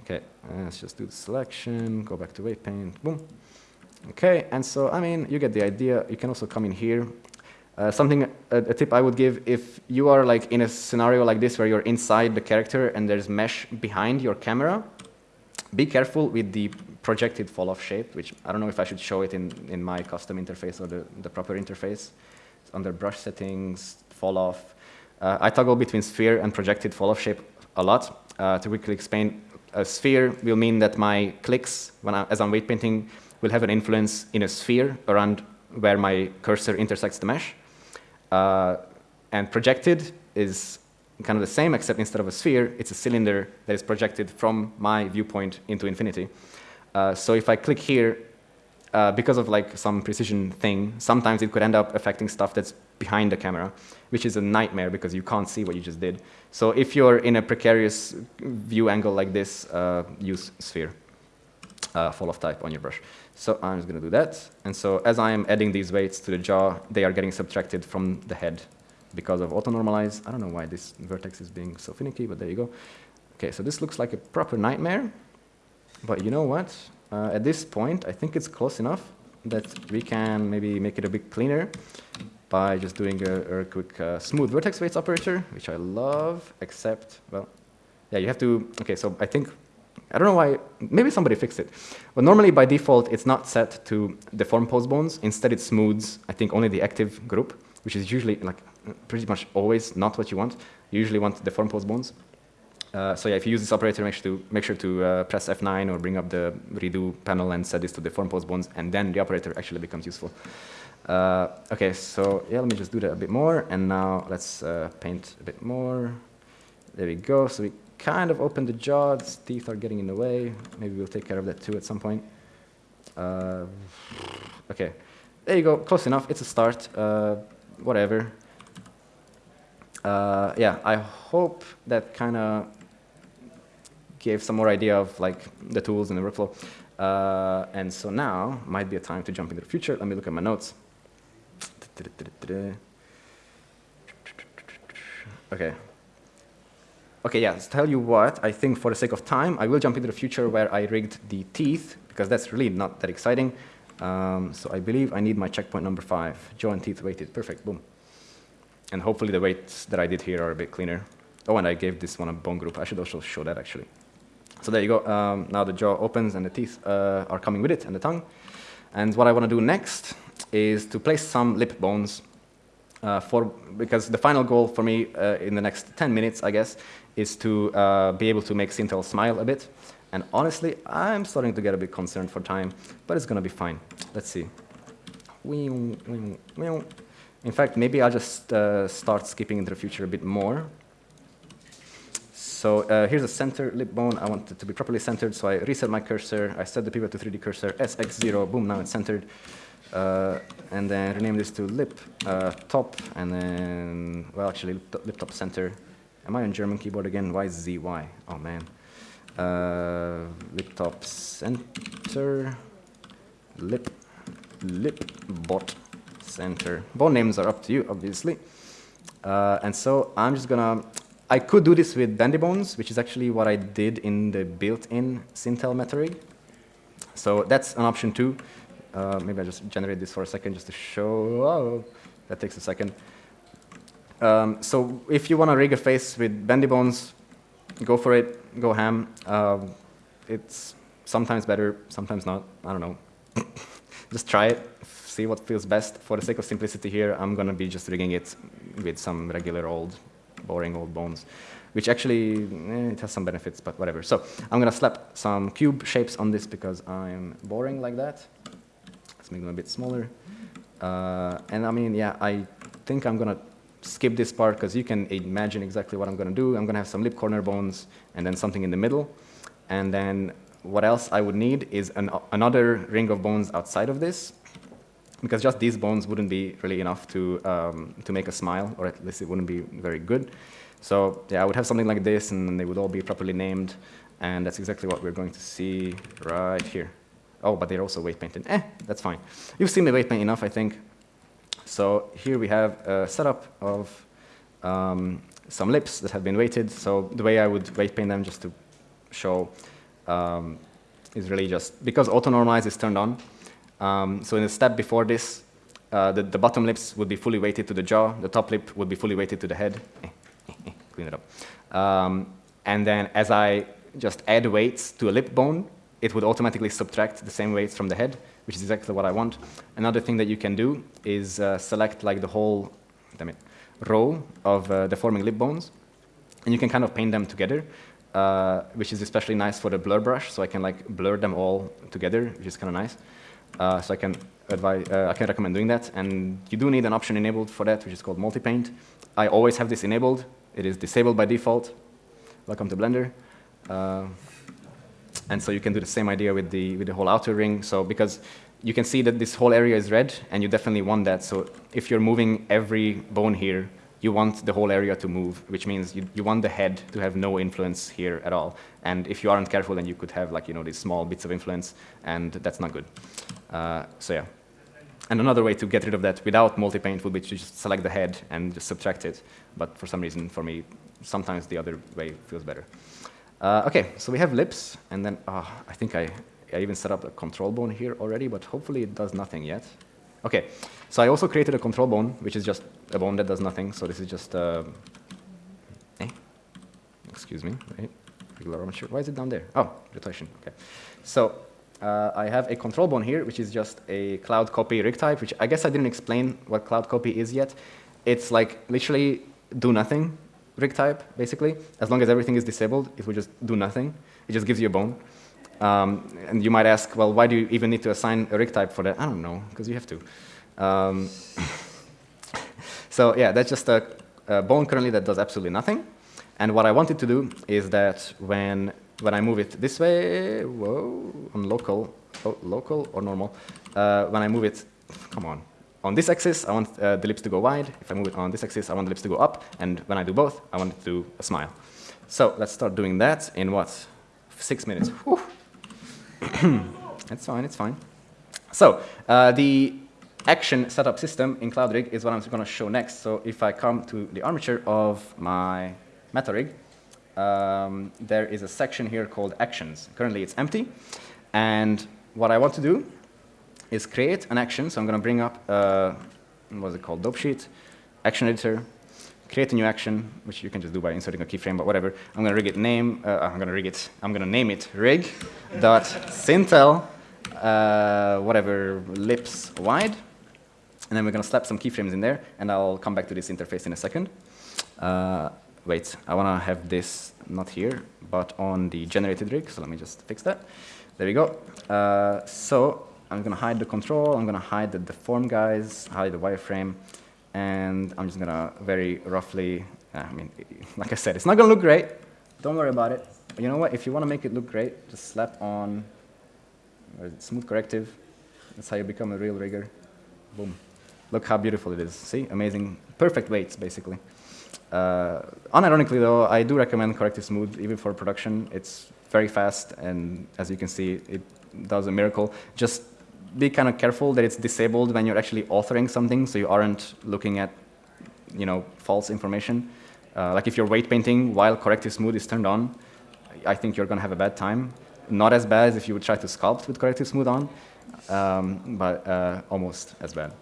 Okay, uh, let's just do the selection. Go back to weight paint. Boom. Okay, and so, I mean, you get the idea. You can also come in here. Uh, something, a, a, tip I would give, if you are like in a scenario like this where you're inside the character and there's mesh behind your camera, be careful with the projected fall-off shape, which I don't know if I should show it in, in my custom interface or the, the proper interface. It's under brush settings, fall-off. Uh, I toggle between sphere and projected fall-off shape a lot. Uh, to quickly explain, a sphere will mean that my clicks, when I, as I'm weight painting, will have an influence in a sphere around where my cursor intersects the mesh. Uh, and projected is kind of the same, except instead of a sphere, it's a cylinder that is projected from my viewpoint into infinity. Uh, so if I click here, uh, because of like some precision thing, sometimes it could end up affecting stuff that's behind the camera, which is a nightmare because you can't see what you just did. So if you're in a precarious view angle like this, uh, use sphere, uh, fall off type on your brush. So I'm just going to do that. And so as I am adding these weights to the jaw, they are getting subtracted from the head because of auto-normalize. I don't know why this vertex is being so finicky, but there you go. Okay, so this looks like a proper nightmare. But you know what? Uh, at this point, I think it's close enough that we can maybe make it a bit cleaner by just doing a, a quick uh, smooth vertex weights operator, which I love, except, well, yeah, you have to, okay, so I think I don't know why, maybe somebody fixed it. But normally by default, it's not set to deform pose bones. Instead, it smooths, I think, only the active group, which is usually like pretty much always not what you want. You usually want deform pose bones. Uh, so yeah, if you use this operator, make sure to, make sure to uh, press F9 or bring up the redo panel and set this to deform pose bones, and then the operator actually becomes useful. Uh, okay, so yeah, let me just do that a bit more, and now let's uh, paint a bit more. There we go. So we kind of open the jaw. Its teeth are getting in the way. Maybe we'll take care of that too at some point. Uh, okay, there you go. Close enough. It's a start. Uh, whatever. uh, yeah, I hope that kind of gave some more idea of like the tools and the workflow. Uh, and so now might be a time to jump into the future. Let me look at my notes. (tsk) Okay. Okay, yeah, tell you what, I think for the sake of time, I will jump into the future where I rigged the teeth, because that's really not that exciting. Um, so I believe I need my checkpoint number five. Jaw and teeth weighted, perfect, boom. And hopefully the weights that I did here are a bit cleaner. Oh, and I gave this one a bone group. I should also show that actually. So there you go. Um, now the jaw opens and the teeth uh, are coming with it and the tongue. And what I want to do next is to place some lip bones uh, for, because the final goal for me uh, in the next 10 minutes, I guess, is to uh, be able to make Sintel smile a bit. And honestly, I'm starting to get a bit concerned for time, but it's going to be fine. Let's see. In fact, maybe I'll just uh, start skipping into the future a bit more. So uh, here's a center lip bone. I want it to be properly centered, so I reset my cursor. I set the pivot to 3D cursor, SX0, boom, now it's centered. Uh, and then rename this to lip uh, top, and then, well, actually, lip, lip, top center. Am I on German keyboard again? Why ZY? Oh, man. Uh, lip top center, lip, lip bot center. Bone names are up to you, obviously. Uh, and so I'm just gonna, I could do this with Bones, which is actually what I did in the built-in Sintel MetaRig. So that's an option too. Uh, maybe I just generate this for a second just to show. Oh, that takes a second. Um, so if you want to rig a face with bendy bones, go for it. Go ham. Uh, it's sometimes better, sometimes not. I don't know. (laughs) just try it. See what feels best. For the sake of simplicity here, I'm going to be just rigging it with some regular old, boring old bones which actually, eh, it has some benefits, but whatever. So I'm going to slap some cube shapes on this because I'm boring like that Let's make them a bit smaller. Uh, and I mean, yeah, I think I'm going to skip this part because you can imagine exactly what I'm going to do. I'm going to have some lip corner bones and then something in the middle. And then what else I would need is an, another ring of bones outside of this because just these bones wouldn't be really enough to, um, to make a smile, or at least it wouldn't be very good. So yeah, I would have something like this, and they would all be properly named, and that's exactly what we're going to see right here. Oh, but they're also weight painted. Eh, that's fine. You've seen the weight paint enough, I think. So here we have a setup of um, some lips that have been weighted. So the way I would weight paint them, just to show, um, is really just because auto normalize is turned on. Um, so in the step before this, uh, the, the, bottom lips would be fully weighted to the jaw. The top lip would be fully weighted to the head. Eh, eh, eh, clean it up. Um, and then as I just add weights to a lip bone, it would automatically subtract the same weights from the head, which is exactly what I want. Another thing that you can do is uh, select like the whole damn it, row of uh, deforming lip bones, and you can kind of paint them together, uh, which is especially nice for the blur brush, so I can like blur them all together, which is kind of nice. Uh, so I can advise, uh, I can recommend doing that, and you do need an option enabled for that, which is called multi-paint. I always have this enabled. It is disabled by default. Welcome to Blender. And so you can do the same idea with the, with the whole outer ring. So because you can see that this whole area is red, and you definitely want that. So if you're moving every bone here, you want the whole area to move, which means you, you want the head to have no influence here at all. And if you aren't careful, then you could have like, you know, these small bits of influence, and that's not good. Uh, so yeah. And another way to get rid of that without multi-paint would be to just select the head and just subtract it. But for some reason, for me, sometimes the other way feels better. Uh, okay, so we have lips, and then uh, I think I, I even set up a control bone here already, but hopefully it does nothing yet. Okay, so I also created a control bone, which is just a bone that does nothing. So this is just, uh, eh? excuse me, right? Regular armature. Why is it down there? Oh, rotation. Okay. So uh, I have a control bone here, which is just a cloud copy rig type, which I guess I didn't explain what cloud copy is yet. It's like literally do nothing rig type, basically. As long as everything is disabled, it will just do nothing. It just gives you a bone. Um, and you might ask, well, why do you even need to assign a rig type for that? I don't know, because you have to. Um, (laughs) so yeah, that's just a, a, bone currently that does absolutely nothing. And what I wanted to do is that when, when I move it this way, whoa, on local, oh, local or normal, uh, when I move it, come on, on this axis, I want uh, the lips to go wide. If I move it on this axis, I want the lips to go up. And when I do both, I want it to do a smile. So let's start doing that in what? Six minutes. (coughs) it's fine, it's fine. So uh, the action setup system in CloudRig is what I'm going to show next. So if I come to the armature of my MetaRig, um, there is a section here called actions. Currently it's empty. And what I want to do is create an action. So I'm going to bring up, uh, what's it called, dope sheet, action editor, create a new action, which you can just do by inserting a keyframe, but whatever. I'm going to rig it name, uh, I'm going to rig it, I'm going to name it rig dot sintel, uh, whatever, lips wide. And then we're going to slap some keyframes in there, and I'll come back to this interface in a second. Uh, wait, I want to have this not here, but on the generated rig, so let me just fix that. There we go. Uh, so I'm going to hide the control, I'm going to hide the deform guys, hide the wireframe, and I'm just going to very roughly, uh, I mean, (laughs) like I said, it's not going to look great. Don't worry about it. You know what? If you want to make it look great, just slap on smooth corrective. That's how you become a real rigger. Boom. Look how beautiful it is. See? Amazing. Perfect weights, basically. Uh, unironically, though, I do recommend Corrective Smooth, even for production. It's very fast, and as you can see, it does a miracle. Just be kind of careful that it's disabled when you're actually authoring something, so you aren't looking at, you know, false information. Uh, like if you're weight painting while Corrective Smooth is turned on, I think you're going to have a bad time. Not as bad as if you would try to sculpt with Corrective Smooth on, um, but uh, almost as bad.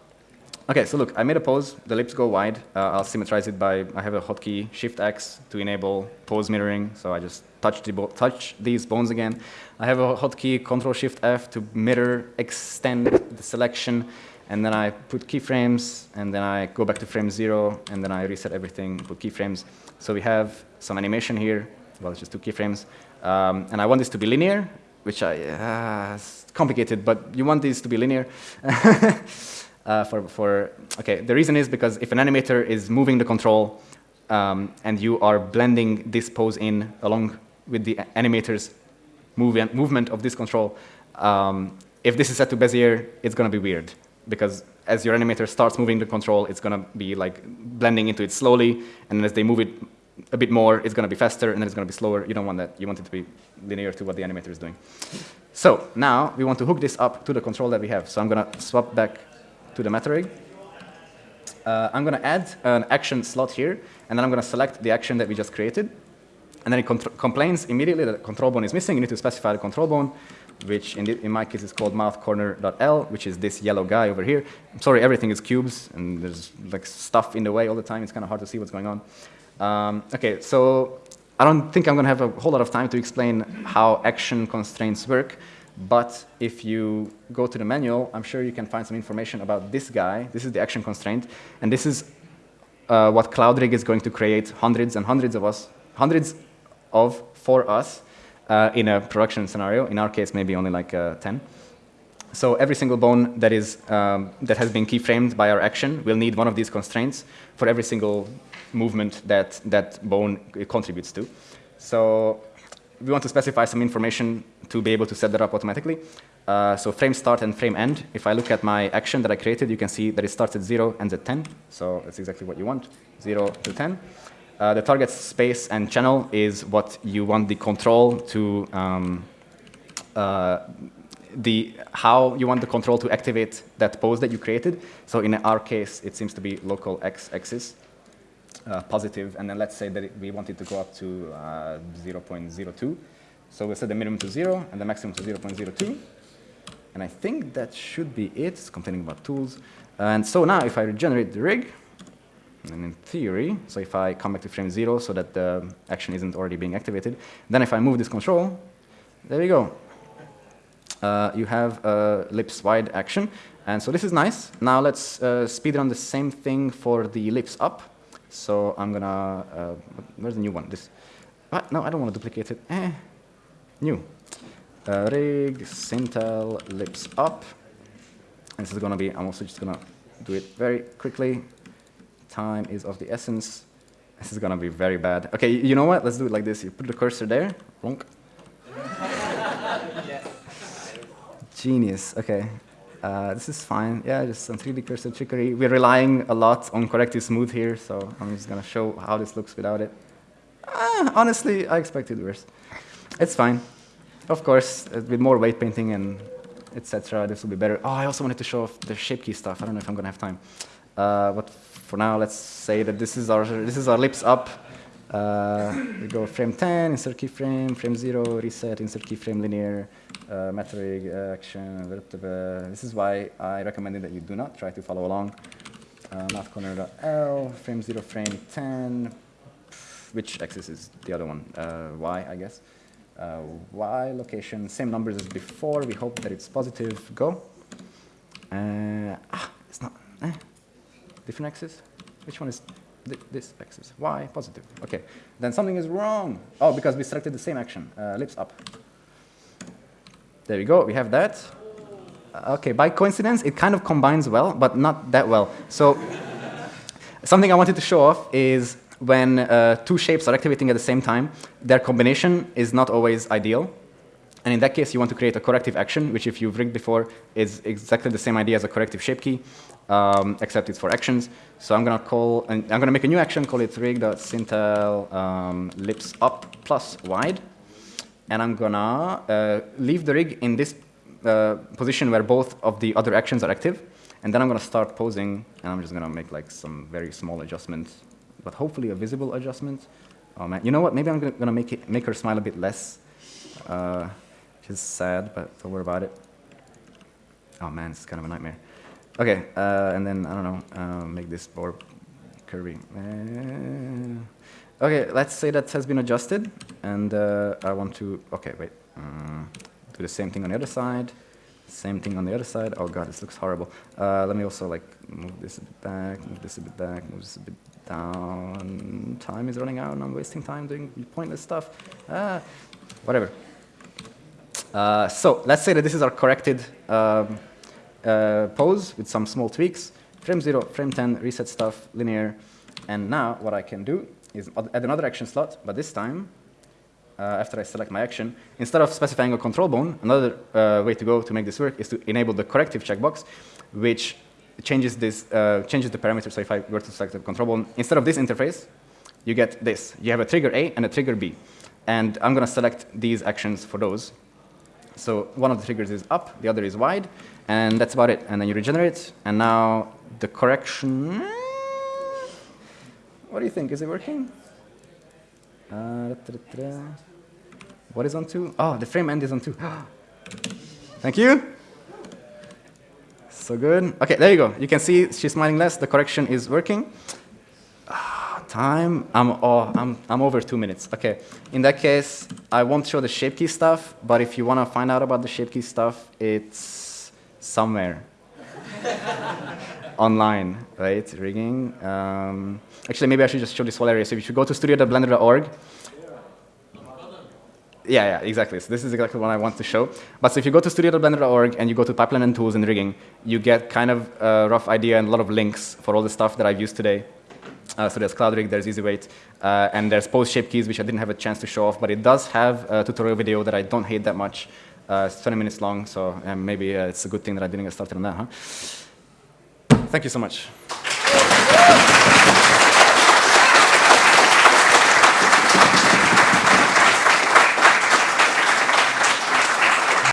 Okay, so look, I made a pose. The lips go wide. Uh, I'll symmetrize it by, I have a hotkey, Shift X to enable pose mirroring. So I just touch, the touch these bones again. I have a hotkey, Control Shift F to mirror, extend the selection. And then I put keyframes, and then I go back to frame zero, and then I reset everything, put keyframes. So we have some animation here. Well, it's just two keyframes. Um, and I want this to be linear, which I, uh, it's complicated, but you want these to be linear. (laughs) uh, for, for, okay, the reason is because if an animator is moving the control um, and you are blending this pose in along with the animator's move movement of this control, um, if this is set to Bezier, it's going to be weird because as your animator starts moving the control, it's going to be like blending into it slowly, and as they move it a bit more, it's going to be faster, and then it's going to be slower. You don't want that. You want it to be linear to what the animator is doing. So now we want to hook this up to the control that we have. So I'm going to swap back to the MetaRig. Uh, I'm going to add an action slot here, and then I'm going to select the action that we just created. And then it complains immediately that the control bone is missing. You need to specify the control bone, which in, in my case is called mouth corner.l, which is this yellow guy over here. I'm sorry, everything is cubes, and there's like stuff in the way all the time. It's kind of hard to see what's going on. Um, okay, so I don't think I'm going to have a whole lot of time to explain how action constraints work. But if you go to the manual, I'm sure you can find some information about this guy. This is the action constraint. And this is uh, what CloudRig is going to create hundreds and hundreds of us, hundreds of for us uh, in a production scenario. In our case, maybe only like uh, 10. So every single bone that, is, um, that has been keyframed by our action will need one of these constraints for every single movement that that bone contributes to. So we want to specify some information to be able to set that up automatically. Uh, so frame start and frame end. If I look at my action that I created, you can see that it starts at 0, ends at 10. So that's exactly what you want, 0 to 10. Uh, the target space and channel is what you want the control to, um, uh, the how you want the control to activate that pose that you created. So in our case, it seems to be local x-axis uh, positive, and then let's say that it, we want it to go up to uh, 0.02. So we'll set the minimum to 0 and the maximum to 0.02. And I think that should be it. It's complaining about tools. And so now if I regenerate the rig, and in theory, so if I come back to frame 0 so that the action isn't already being activated, then if I move this control, there we go. Uh, you have a lips wide action. And so this is nice. Now let's uh, speed run the same thing for the lips up. So I'm gonna, uh, where's the new one? This, ah, no, I don't want to duplicate it. Eh, new. Uh, rig, Sintel, lips up. And this is gonna be, I'm also just gonna do it very quickly. Time is of the essence. This is gonna be very bad. Okay, you know what? Let's do it like this. You put the cursor there. Ronk. (laughs) Genius. Okay. Uh, this is fine. Yeah, just some 3D cursor trickery. We're relying a lot on corrective smooth here, so I'm just going to show how this looks without it. Uh, honestly, I expected worse. It's fine. Of course, uh, with more weight painting and etc., this will be better. Oh, I also wanted to show off the shape key stuff. I don't know if I'm going to have time. Uh, but for now, let's say that this is our, this is our lips up. Uh, we go frame 10, insert keyframe, frame 0, reset, insert keyframe linear, uh, metarig, uh, action, this is why I recommended that you do not try to follow along. Uh, mouth corner L, frame 0, frame 10, which axis is the other one? Uh, y, I guess. Uh, y location, same numbers as before. We hope that it's positive. Go. Uh, ah, it's not. Eh. Different axis. Which one is th this axis? Y, positive. Okay. Then something is wrong. Oh, because we selected the same action. Uh, lips up. There we go. We have that. Uh, okay, by coincidence, it kind of combines well, but not that well. So something I wanted to show off is when uh, two shapes are activating at the same time, their combination is not always ideal. And in that case, you want to create a corrective action, which if you've rigged before, is exactly the same idea as a corrective shape key, um, except it's for actions. So I'm going to call, and I'm going to make a new action, call it rig.sintel um, lips up plus wide. And I'm going to uh, leave the rig in this uh, position where both of the other actions are active. And then I'm going to start posing, and I'm just going to make like some very small adjustments but hopefully a visible adjustment. Oh man, you know what? Maybe I'm gonna, gonna make it make her smile a bit less, uh, is sad, but don't worry about it. Oh man, it's kind of a nightmare. Okay, uh, and then I don't know, uh, make this more curvy. Uh, okay, let's say that has been adjusted, and uh, I want to. Okay, wait. Uh, do the same thing on the other side. Same thing on the other side. Oh god, this looks horrible. let me also like move this a bit back, move this a bit back, move this a bit down, time is running out and I'm wasting time doing pointless stuff. Ah, whatever. Uh, so let's say that this is our corrected um, uh, pose with some small tweaks. Frame 0, frame 10, reset stuff, linear. And now what I can do is add another action slot, but this time, uh, after I select my action, instead of specifying a control bone, another uh, way to go to make this work is to enable the corrective checkbox, which changes this uh, changes the parameter. So if I were to select the control bone, instead of this interface, you get this. You have a trigger A and a trigger B. And I'm going to select these actions for those. So one of the triggers is up, the other is wide, and that's about it. And then you regenerate, and now the correction. What do you think? Is it working? Uh, what is on two? Oh, the frame end is on two. (gasps) Thank you. So good. Okay, there you go. You can see she's smiling less. The correction is working. Time. I'm, oh, I'm, I'm over two minutes. Okay. In that case, I won't show the shape key stuff, but if you want to find out about the shape key stuff, it's somewhere (laughs) online, right? Rigging. Um, actually, maybe I should just show this whole area. So if you go to studio.blender.org, yeah, yeah, exactly. So this is exactly what I want to show. But so if you go to studio.blender.org and you go to pipeline and tools and rigging, you get kind of a rough idea and a lot of links for all the stuff that I've used today. Uh, so there's CloudRig, there's EasyWeight, uh, and there's Pose Shape Keys, which I didn't have a chance to show off, but it does have a tutorial video that I don't hate that much. Uh, it's 20 minutes long, so maybe uh, it's a good thing that I didn't get started on that, huh? Thank you so much.